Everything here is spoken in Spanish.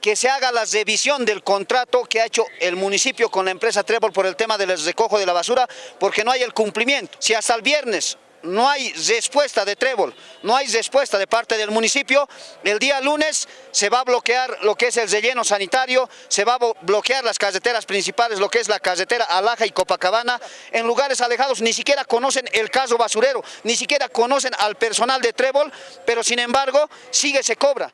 que se haga la revisión del contrato que ha hecho el municipio con la empresa Trébol por el tema del recojo de la basura, porque no hay el cumplimiento. Si hasta el viernes no hay respuesta de Trébol, no hay respuesta de parte del municipio, el día lunes se va a bloquear lo que es el relleno sanitario, se va a bloquear las carreteras principales, lo que es la carretera Alaja y Copacabana, en lugares alejados ni siquiera conocen el caso basurero, ni siquiera conocen al personal de Trébol, pero sin embargo sigue se cobra.